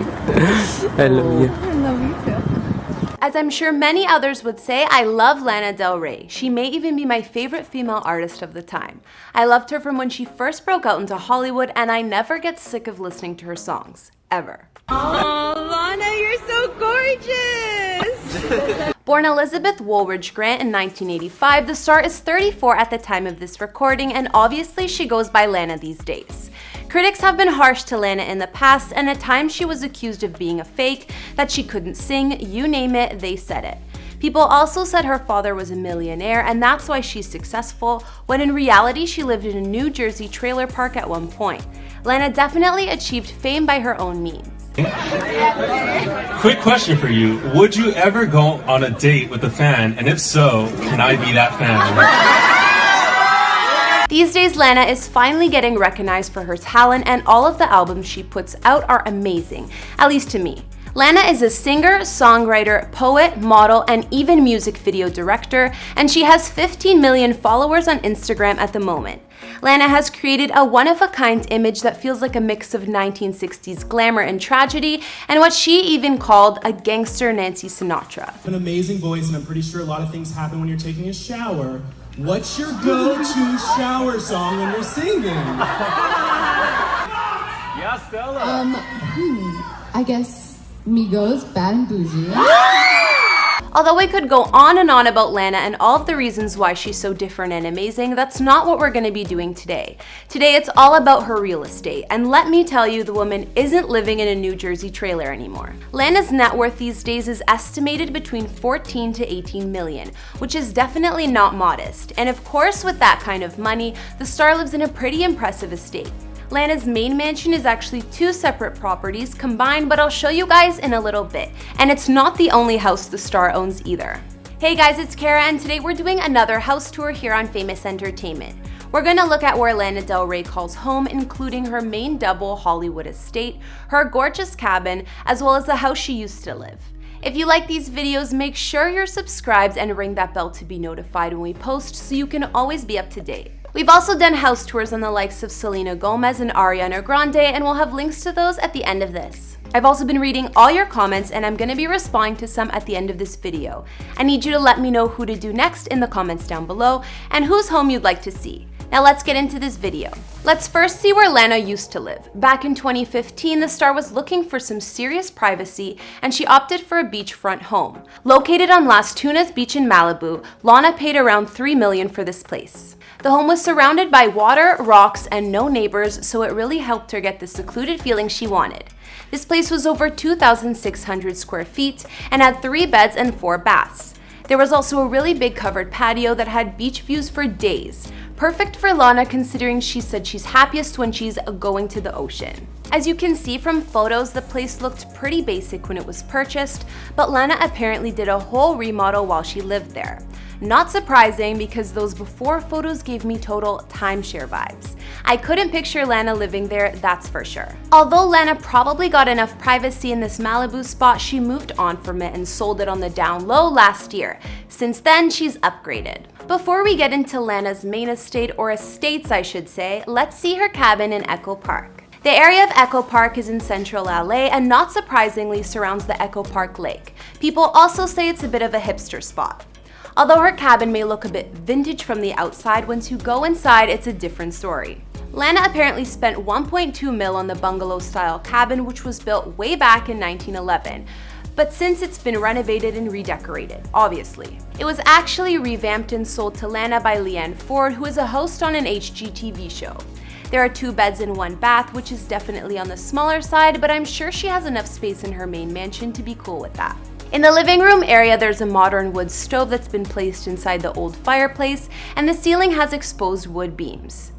I love you. I love you too. As I'm sure many others would say, I love Lana Del Rey. She may even be my favorite female artist of the time. I loved her from when she first broke out into Hollywood and I never get sick of listening to her songs. Ever. Oh, Lana, you're so gorgeous! Born Elizabeth Woolridge Grant in 1985, the star is 34 at the time of this recording and obviously she goes by Lana these days. Critics have been harsh to Lana in the past, and at times she was accused of being a fake, that she couldn't sing, you name it, they said it. People also said her father was a millionaire and that's why she's successful, when in reality she lived in a New Jersey trailer park at one point. Lana definitely achieved fame by her own means. Quick question for you. Would you ever go on a date with a fan? And if so, can I be that fan? These days, Lana is finally getting recognized for her talent and all of the albums she puts out are amazing, at least to me. Lana is a singer, songwriter, poet, model, and even music video director, and she has 15 million followers on Instagram at the moment. Lana has created a one-of-a-kind image that feels like a mix of 1960s glamour and tragedy, and what she even called a gangster Nancy Sinatra. An amazing voice, and I'm pretty sure a lot of things happen when you're taking a shower. What's your go-to shower song when you're singing? yeah, Stella. Um, hmm, I guess Migos, Bad and Bougie. Although I could go on and on about Lana and all of the reasons why she's so different and amazing, that's not what we're going to be doing today. Today it's all about her real estate, and let me tell you, the woman isn't living in a New Jersey trailer anymore. Lana's net worth these days is estimated between 14 to 18 million, which is definitely not modest. And of course, with that kind of money, the star lives in a pretty impressive estate. Lana's main mansion is actually two separate properties combined, but I'll show you guys in a little bit. And it's not the only house the star owns either. Hey guys, it's Kara and today we're doing another house tour here on Famous Entertainment. We're gonna look at where Lana Del Rey calls home, including her main double Hollywood estate, her gorgeous cabin, as well as the house she used to live. If you like these videos, make sure you're subscribed and ring that bell to be notified when we post so you can always be up to date. We've also done house tours on the likes of Selena Gomez and Ariana Grande, and we'll have links to those at the end of this. I've also been reading all your comments and I'm going to be responding to some at the end of this video. I need you to let me know who to do next in the comments down below and whose home you'd like to see. Now let's get into this video. Let's first see where Lana used to live. Back in 2015, the star was looking for some serious privacy and she opted for a beachfront home. Located on Las Tunas Beach in Malibu, Lana paid around 3 million for this place. The home was surrounded by water, rocks, and no neighbors, so it really helped her get the secluded feeling she wanted. This place was over 2,600 square feet and had three beds and four baths. There was also a really big covered patio that had beach views for days. Perfect for Lana considering she said she's happiest when she's going to the ocean. As you can see from photos, the place looked pretty basic when it was purchased, but Lana apparently did a whole remodel while she lived there. Not surprising because those before photos gave me total timeshare vibes. I couldn't picture Lana living there, that's for sure. Although Lana probably got enough privacy in this Malibu spot, she moved on from it and sold it on the down low last year. Since then, she's upgraded. Before we get into Lana's main estate, or estates I should say, let's see her cabin in Echo Park. The area of Echo Park is in central LA and not surprisingly surrounds the Echo Park Lake. People also say it's a bit of a hipster spot. Although her cabin may look a bit vintage from the outside, once you go inside, it's a different story. Lana apparently spent 1.2 mil on the bungalow-style cabin, which was built way back in 1911 but since it's been renovated and redecorated, obviously. It was actually revamped and sold to Lana by Leanne Ford, who is a host on an HGTV show. There are two beds and one bath, which is definitely on the smaller side, but I'm sure she has enough space in her main mansion to be cool with that. In the living room area, there's a modern wood stove that's been placed inside the old fireplace, and the ceiling has exposed wood beams.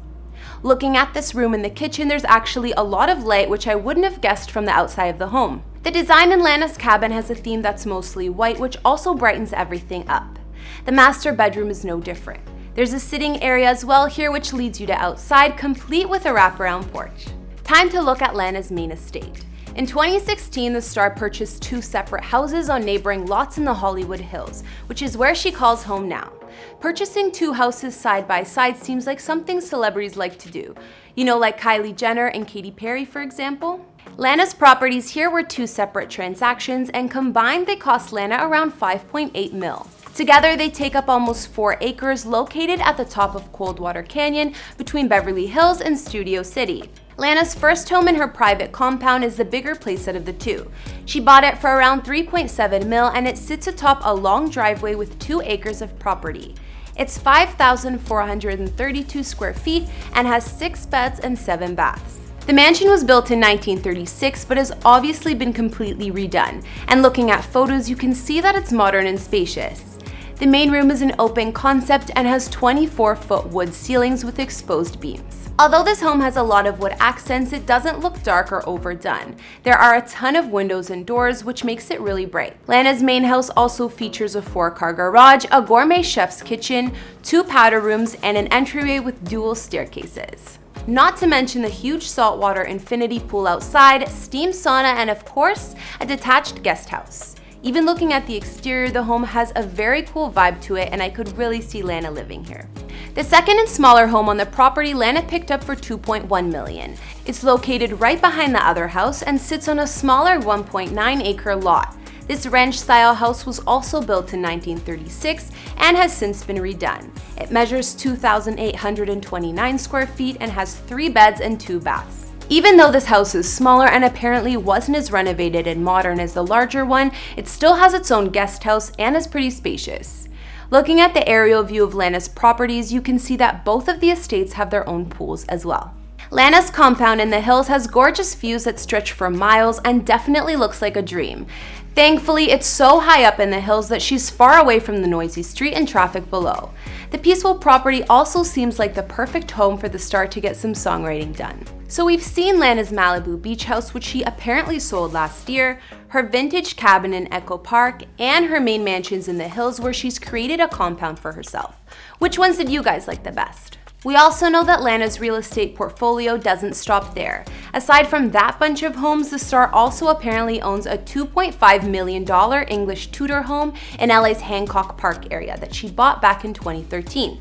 Looking at this room in the kitchen, there's actually a lot of light which I wouldn't have guessed from the outside of the home. The design in Lana's cabin has a theme that's mostly white, which also brightens everything up. The master bedroom is no different. There's a sitting area as well here which leads you to outside, complete with a wraparound porch. Time to look at Lana's main estate. In 2016, the star purchased two separate houses on neighboring lots in the Hollywood Hills, which is where she calls home now. Purchasing two houses side by side seems like something celebrities like to do. You know, like Kylie Jenner and Katy Perry, for example? Lana's properties here were two separate transactions and combined they cost Lana around 5.8 mil. Together, they take up almost 4 acres located at the top of Coldwater Canyon between Beverly Hills and Studio City. Lana's first home in her private compound is the bigger playset of the two. She bought it for around 3.7 mil and it sits atop a long driveway with 2 acres of property. It's 5,432 square feet and has 6 beds and 7 baths. The mansion was built in 1936 but has obviously been completely redone, and looking at photos you can see that it's modern and spacious. The main room is an open concept and has 24-foot wood ceilings with exposed beams. Although this home has a lot of wood accents, it doesn't look dark or overdone. There are a ton of windows and doors, which makes it really bright. Lana's main house also features a four-car garage, a gourmet chef's kitchen, two powder rooms, and an entryway with dual staircases. Not to mention the huge saltwater infinity pool outside, steam sauna, and of course, a detached guest house. Even looking at the exterior, the home has a very cool vibe to it and I could really see Lana living here. The second and smaller home on the property Lana picked up for 2.1 million. It's located right behind the other house and sits on a smaller 1.9 acre lot. This ranch-style house was also built in 1936 and has since been redone. It measures 2,829 square feet and has three beds and two baths. Even though this house is smaller and apparently wasn't as renovated and modern as the larger one, it still has its own guest house and is pretty spacious. Looking at the aerial view of Lana's properties, you can see that both of the estates have their own pools as well. Lana's compound in the hills has gorgeous views that stretch for miles and definitely looks like a dream. Thankfully, it's so high up in the hills that she's far away from the noisy street and traffic below. The peaceful property also seems like the perfect home for the star to get some songwriting done. So we've seen Lana's Malibu beach house, which she apparently sold last year, her vintage cabin in Echo Park, and her main mansions in the hills where she's created a compound for herself. Which ones did you guys like the best? We also know that Lana's real estate portfolio doesn't stop there. Aside from that bunch of homes, the star also apparently owns a $2.5 million English Tudor home in LA's Hancock Park area that she bought back in 2013.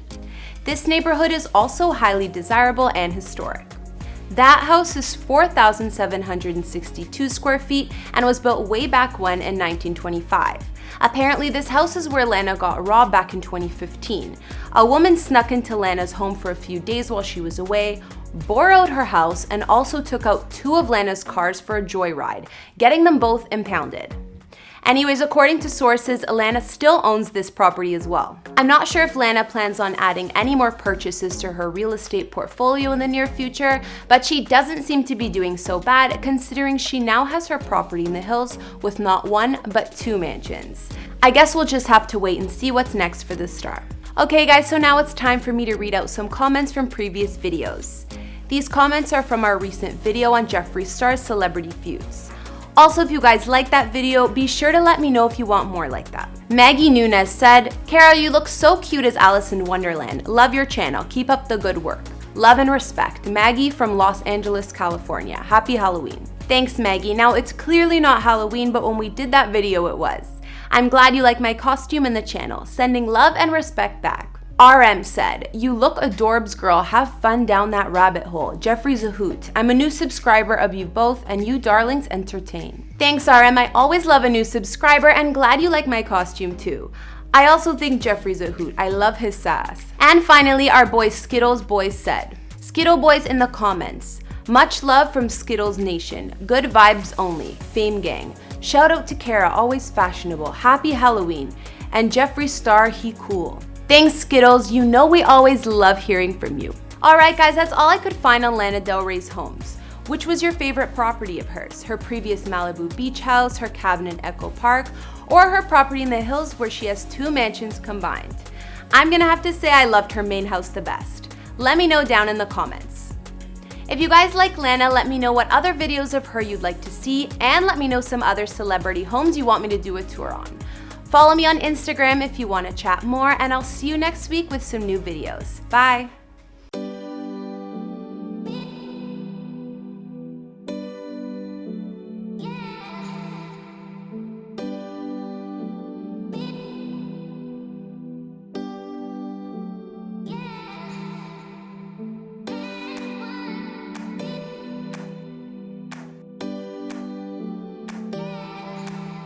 This neighborhood is also highly desirable and historic. That house is 4,762 square feet and was built way back when in 1925. Apparently, this house is where Lana got robbed back in 2015. A woman snuck into Lana's home for a few days while she was away, borrowed her house, and also took out two of Lana's cars for a joyride, getting them both impounded. Anyways, according to sources, Lana still owns this property as well. I'm not sure if Lana plans on adding any more purchases to her real estate portfolio in the near future, but she doesn't seem to be doing so bad considering she now has her property in the hills with not one, but two mansions. I guess we'll just have to wait and see what's next for this star. Okay guys, so now it's time for me to read out some comments from previous videos. These comments are from our recent video on Jeffree Star's Celebrity Feuds. Also, if you guys like that video, be sure to let me know if you want more like that. Maggie Nunez said, Carol, you look so cute as Alice in Wonderland. Love your channel. Keep up the good work. Love and respect. Maggie from Los Angeles, California. Happy Halloween. Thanks, Maggie. Now, it's clearly not Halloween, but when we did that video, it was. I'm glad you like my costume and the channel. Sending love and respect back. RM said, You look adorbs girl, have fun down that rabbit hole. Jeffree's a hoot. I'm a new subscriber of you both and you darlings entertain. Thanks RM, I always love a new subscriber and glad you like my costume too. I also think Jeffree's a hoot. I love his sass. And finally, our boy Skittles Boys said, Skittle Boys in the comments. Much love from Skittles Nation. Good vibes only. Fame Gang. Shout out to Kara, always fashionable. Happy Halloween. And Jeffree Star, he cool. Thanks, Skittles. You know we always love hearing from you. Alright guys, that's all I could find on Lana Del Rey's homes. Which was your favorite property of hers? Her previous Malibu beach house, her cabin in Echo Park, or her property in the hills where she has two mansions combined? I'm gonna have to say I loved her main house the best. Let me know down in the comments. If you guys like Lana, let me know what other videos of her you'd like to see, and let me know some other celebrity homes you want me to do a tour on. Follow me on Instagram if you want to chat more, and I'll see you next week with some new videos. Bye!